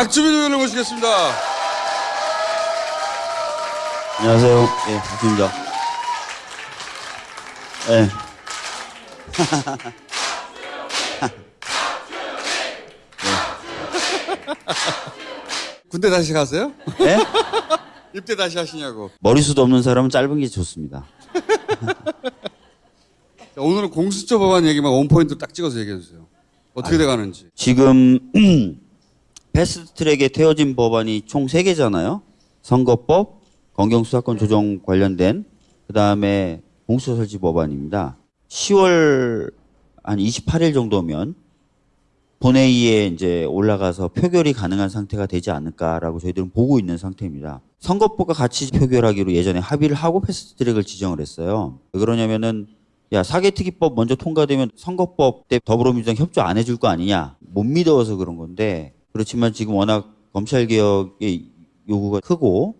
박주민 의원을 모시겠습니다. 안녕하세요. 예, 박수입니다. 예. 군대 다시 가세요? 예? 입대 다시 하시냐고. 머리숱 없는 사람은 짧은 게 좋습니다. 자, 오늘은 공수처 법안 얘기만 원포인트 딱 찍어서 얘기해 주세요. 어떻게 돼가는지. 지금 패스트트랙에 태워진 법안이 총 3개잖아요. 선거법, 검경수사권 조정 관련된 그다음에 공수처 설치 법안입니다. 10월 한 28일 정도면 본회의에 이제 올라가서 표결이 가능한 상태가 되지 않을까라고 저희들은 보고 있는 상태입니다. 선거법과 같이 표결하기로 예전에 합의를 하고 패스트트랙을 지정을 했어요. 왜 그러냐면은 야 사개특위법 먼저 통과되면 선거법 때 더불어민주당 협조 안 해줄 거 아니냐 못 믿어서 그런 건데 그렇지만 지금 워낙 검찰 개혁의 요구가 크고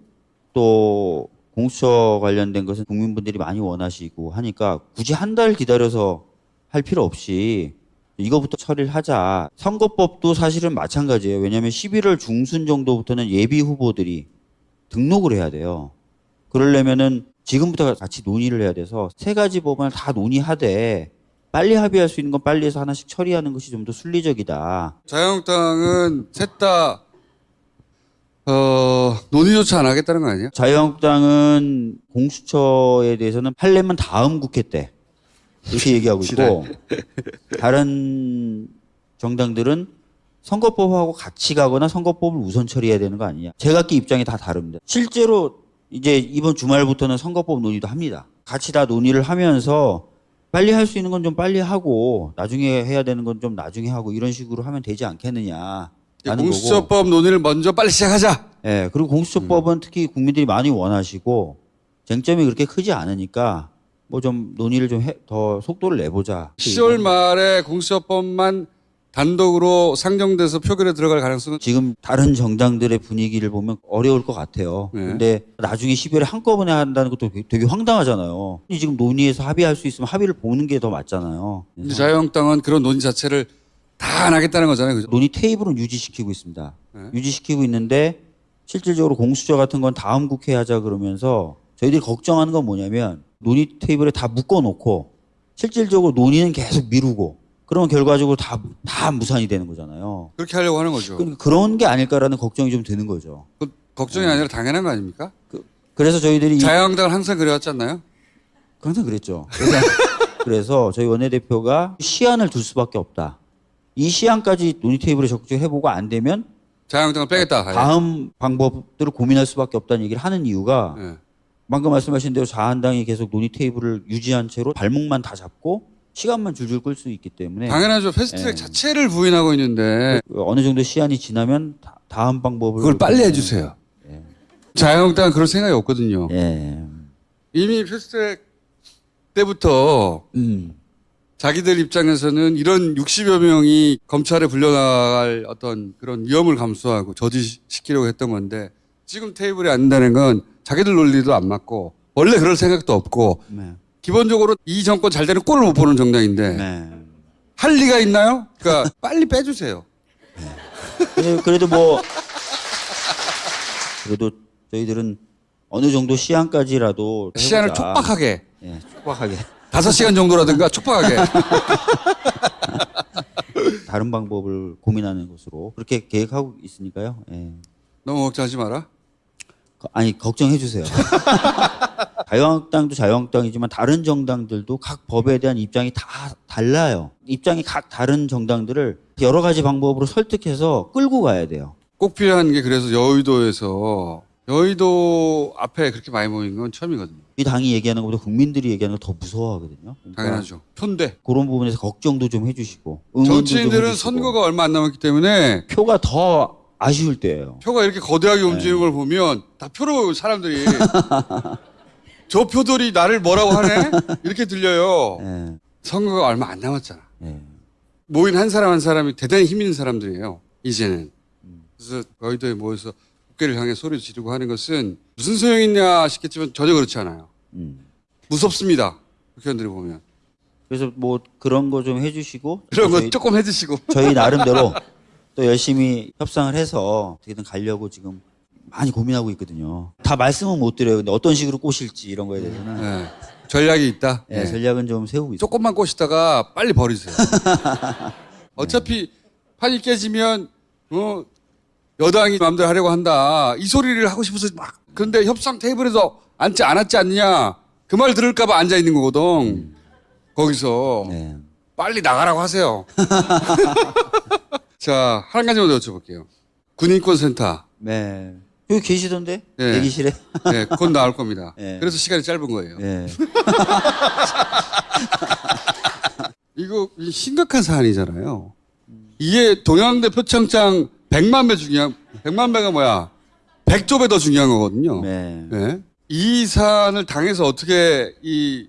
또 공수처 관련된 것은 국민분들이 많이 원하시고 하니까 굳이 한 달 기다려서 할 필요 없이 이거부터 처리를 하자. 선거법도 사실은 마찬가지예요. 왜냐하면 11월 중순 정도부터는 예비 후보들이 등록을 해야 돼요. 그러려면은 지금부터 같이 논의를 해야 돼서 세 가지 법안을 다 논의하되 빨리 합의할 수 있는 건 빨리 해서 하나씩 처리하는 것이 좀 더 순리적이다. 자유한국당은 셋 다, 어, 논의조차 안 하겠다는 거 아니에요? 자유한국당은 공수처에 대해서는 하려면 다음 국회 때 이렇게 얘기하고 있고 다른 정당들은 선거법하고 같이 가거나 선거법을 우선 처리해야 되는 거 아니냐. 제각기 입장이 다 다릅니다. 실제로 이제 이번 주말부터는 선거법 논의도 합니다. 같이 다 논의를 하면서 빨리 할 수 있는 건 좀 빨리 하고 나중에 해야 되는 건 좀 나중에 하고 이런 식으로 하면 되지 않겠느냐. 공수처법 논의를 먼저 빨리 시작하자. 예, 그리고 공수처법은 특히 국민들이 많이 원하시고 쟁점이 그렇게 크지 않으니까 뭐 좀 논의를 좀 더 속도를 내보자. 10월 말에 공수처법만 단독으로 상정돼서 표결에 들어갈 가능성은 지금 다른 정당들의 분위기를 보면 어려울 것 같아요. 네. 근데 나중에 12월에 한꺼번에 한다는 것도 되게 황당하잖아요. 지금 논의해서 합의할 수 있으면 합의를 보는 게 더 맞잖아요. 자유한국당은 그런 논의 자체를 다 안 하겠다는 거잖아요. 그죠? 논의 테이블은 유지시키고 있습니다. 네. 유지시키고 있는데 실질적으로 공수처 같은 건 다음 국회 하자 그러면서 저희들이 걱정하는 건 뭐냐면 논의 테이블에 다 묶어놓고 실질적으로 논의는 계속 미루고 그러면 결과적으로 다, 다 무산이 되는 거잖아요. 그렇게 하려고 하는 거죠. 그러니까 그런 게 아닐까라는 걱정이 좀 드는 거죠. 그 걱정이 아니라 당연한 거 아닙니까? 그 래서 저희들이 이- 자유한국당은 항상 그래왔지 않나요? 항상 그랬죠. 그래서, 그래서 저희 원내대표가 시한을 둘 수밖에 없다. 이 시한까지 논의 테이블에 적극적으로 해보고 안 되면 자유한국당을 빼겠다. 다음 방법들을 고민할 수밖에 없다는 얘기를 하는 이유가 예. 방금 말씀하신 대로 자한당이 계속 논의 테이블을 유지한 채로 발목만 다 잡고 시간만 줄줄 끌 수 있기 때문에 당연하죠. 패스트트랙 네. 자체를 부인하고 있는데 어느 정도 시한이 지나면 다, 다음 방법을 그걸 빨리 해주세요. 자유한국당은 그럴 생각이 없거든요. 예. 이미 패스트트랙 때부터 음. 자기들 입장에서는 이런 60여 명이 검찰에 불려나갈 어떤 그런 위험을 감수하고 저지시키려고 했던 건데 지금 테이블에 앉는다는 건 자기들 논리도 안 맞고 원래 그럴 생각도 없고 네. 기본적으로 이 정권 잘 되는 꼴을 못 보는 정당인데 네. 할 리가 있나요? 그러니까 빨리 빼주세요. 근데 그래도 뭐 그래도 저희들은 어느 정도 시한까지라도 시간을 해보자. 촉박하게 예, 촉박하게 다섯 시간 정도라든가 촉박하게 다른 방법을 고민하는 것으로 그렇게 계획하고 있으니까요. 예. 너무 걱정하지 마라. 거- 아니 걱정해 주세요. 자유한국당도 자유한국당이지만 다른 정당들도 각 법에 대한 입장이 다 달라요. 입장이 각 다른 정당들을 여러 가지 방법으로 설득해서 끌고 가야 돼요. 꼭 필요한 게 그래서 여의도에서 여의도 앞에 그렇게 많이 모인 건 처음이거든요. 이 당이 얘기하는 것보다 국민들이 얘기하는 걸 더 무서워하거든요. 그러니까 당연하죠. 편대. 그런 부분에서 걱정도 좀 해주시고 좀 정치인들은 해주시고. 선거가 얼마 안 남았기 때문에 표가 더 아쉬울 때예요. 표가 이렇게 거대하게 네. 움직이는 걸 보면 다 표로 사람들이 저 표들이 나를 뭐라고 하네? 이렇게 들려요. 예, 선거가 얼마 안 남았잖아. 예. 모인 한 사람 한 사람이 대단히 힘 있는 사람들이에요. 이제는. 그래서 여의도에 모여서 국회를 향해 소리 지르고 하는 것은 무슨 소용이 있냐 싶겠지만 전혀 그렇지 않아요. 음. 무섭습니다. 국회의원들이 보면. 그래서 뭐 그런 거 좀 해주시고 그런 거 조금 해주시고. 저희 나름대로 또 열심히 협상을 해서 어떻게든 가려고 지금 많이 고민하고 있거든요. 다 말씀은 못 드려요. 근데 어떤 식으로 꼬실지 이런 거에 대해서는 예. 전략이 있다. 예, 예. 전략은 좀 세우고 있어요. 조금만 꼬시다가 빨리 버리세요. 어차피 판이 깨지면 어, 여당이 마음대로 하려고 한다. 이 소리를 하고 싶어서 막 그런데 협상 테이블에서 앉지 않았지 않느냐. 그 말 들을까 봐 앉아 있는 거거든. 거기서 네. 빨리 나가라고 하세요. 자, 한 가지만 더 여쭤볼게요. 군인권 센터. 네. 여기 계시던데? 네. 대기실에? 네, 곧 나올 겁니다. 네. 그래서 시간이 짧은 거예요. 네. 이거 심각한 사안이잖아요. 이게 동양대 표창장 100만 배 중요한 100만 배가 뭐야? 100조 배 더 중요한 거거든요. 네. 네. 이 사안을 당해서 어떻게 이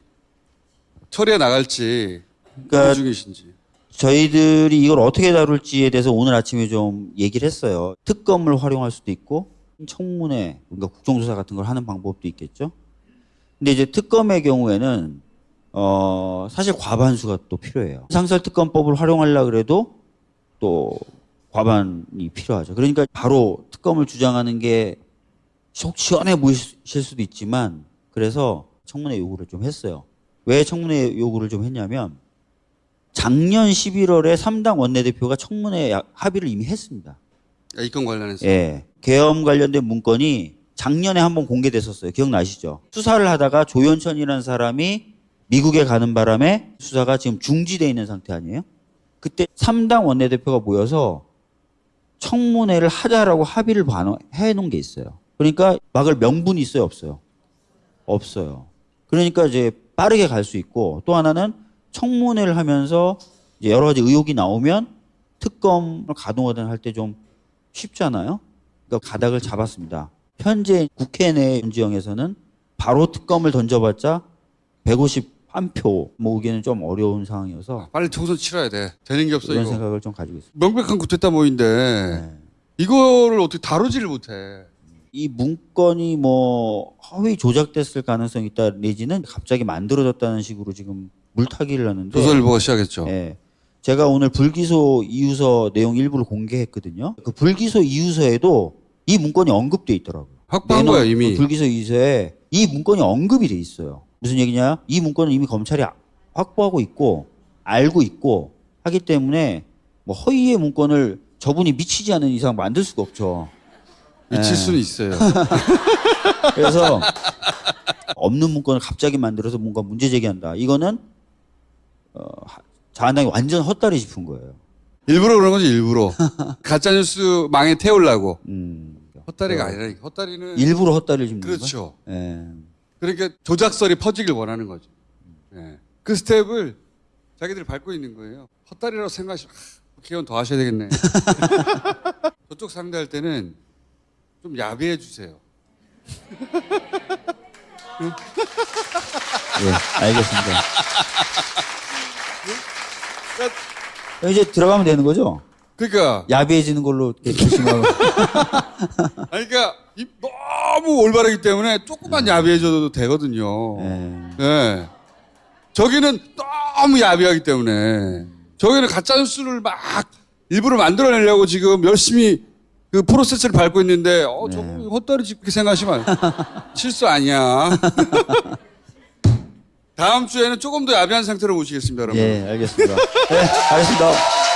처리해 나갈지 그러니까 고민 중이신지. 저희들이 이걸 어떻게 다룰지에 대해서 오늘 아침에 좀 얘기를 했어요. 특검을 활용할 수도 있고 청문회, 그러니까 국정조사 같은 걸 하는 방법도 있겠죠. 근데 이제 특검의 경우에는 어 사실 과반수가 또 필요해요. 상설 특검법을 활용하려 그래도 또 과반이 필요하죠. 그러니까 바로 특검을 주장하는 게 속 시원해 보이실 수도 있지만 그래서 청문회 요구를 좀 했어요. 왜 청문회 요구를 좀 했냐면 작년 11월에 3당 원내대표가 청문회 야- 합의를 이미 했습니다. 아, 이건 관련해서. 예. 계엄 관련된 문건이 작년에 한번 공개됐었어요. 기억나시죠? 수사를 하다가 조현천이라는 사람이 미국에 가는 바람에 수사가 지금 중지돼 있는 상태 아니에요? 그때 3당 원내대표가 모여서 청문회를 하자라고 합의를 반- 해놓은 게 있어요. 그러니까 막을 명분이 있어요, 없어요? 없어요. 그러니까 이제 빠르게 갈 수 있고 또 하나는 청문회를 하면서 여러 가지 의혹이 나오면 특검을 가동하든 할 때 좀 쉽잖아요. 그러니까 가닥을 잡았습니다. 현재 국회 내 윤지영에서는 바로 특검을 던져봤자 151표 모으기는 좀 어려운 상황이어서 빨리 총선 치러야 돼. 되는 게 없어 그런 이거. 생각을 좀 가지고 있습니다. 명백한 구태타 모인데 네. 이거를 어떻게 다루지를 못해. 이 문건이 뭐 허위 조작됐을 가능성이 있다 내지는 갑자기 만들어졌다는 식으로 지금 물타기를 하는데 조선일보가 시작했죠. 예. 제가 오늘 불기소 이유서 내용 일부를 공개했거든요. 그 불기소 이유서에도 이 문건이 언급돼 있더라고요. 확보한 거야 이미. 그 불기소 이유서에 이 문건이 언급이 돼 있어요. 무슨 얘기냐? 이 문건은 이미 검찰이 아- 확보하고 있고 알고 있고 하기 때문에 뭐 허위의 문건을 저분이 미치지 않은 이상 만들 수가 없죠. 미칠 예. 수는 있어요. 그래서 없는 문건을 갑자기 만들어서 뭔가 문제 제기한다. 이거는 어, 하- 자한당이 완전 헛다리 짚은 거예요. 일부러 그런 거지 일부러. 가짜 뉴스 망에 태우려고. 음, 헛다리가 아니라 헛다리는 일부러 헛다리를 짚는. 그렇죠. 예. 그러니까 조작설이 퍼지길 원하는 거죠. 예. 그 스텝을 자기들이 밟고 있는 거예요. 헛다리라고 생각하시면 아, 개헌 더 하셔야 되겠네. 저쪽 상대할 때는 좀 야비해 주세요. 예, 알겠습니다. 이제 들어가면 되는 거죠? 그러니까 야비해지는 걸로 조심하고. 아니, 그러니까 이- 너무 올바르기 때문에 조금만 야비해줘도 되거든요. 예. 네. 저기는 너무 야비하기 때문에 저기는 가짜 뉴스를 막 일부러 만들어내려고 지금 열심히 그 프로세스를 밟고 있는데 어 저거 헛다리 짚게 생각하시면 실수 아니야. 다음 주에는 조금 더 야비한 상태로 모시겠습니다, 여러분. 예, 알겠습니다. 예, 알겠습니다.